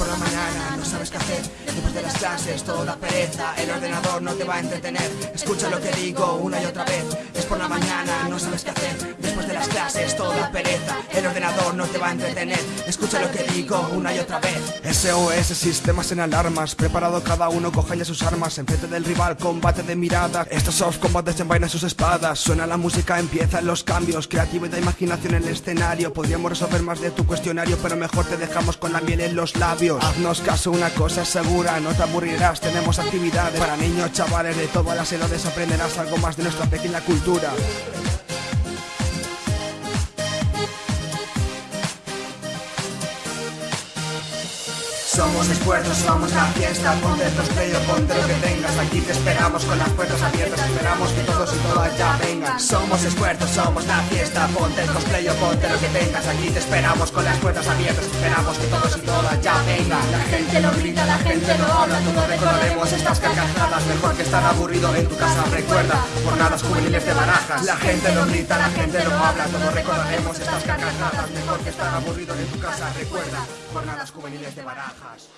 por la mañana, no sabes qué hacer. Después de las clases, todo pereza. El ordenador no te va a entretener. Escucha lo que digo una y otra vez. Es por la mañana, no sabes qué hacer. Después de las clases, todo pereza. El ordenador no te va a entretener. Escucha lo que digo una y otra vez. SOS, sistemas en alarmas. Preparado cada uno, coge ya sus armas. Enfrente del rival, combate de mirada. Estos soft combates envainan sus espadas. Suena la música, empiezan los cambios. Creatividad e imaginación en el escenario. Podríamos resolver más de tu cuestionario, pero mejor te dejamos con la miel en los labios. Haznos caso, una cosa es segura, no te aburrirás. Tenemos actividades para niños, chavales de todas las edades. Aprenderás algo más de nuestra pequeña cultura. Somos esfuerzos, somos la fiesta Ponte el cosplay o ponte lo que tengas. Aquí te esperamos con las puertas abiertas Esperamos que todos y todas ya vengan. Somos esfuerzos, somos la fiesta Ponte el cosplay o ponte lo que tengas. Aquí te esperamos con las puertas abiertas Esperamos que todos y todas ya gente lo grita, la gente lo habla Todos recordaremos estas carcajadas Mejor que estar aburrido en tu casa Recuerda, jornadas juveniles de barajas. La gente lo grita, la gente lo habla Todos recordaremos estas carcajadas Mejor que estar aburrido en tu casa Recuerda, jornadas juveniles de barajas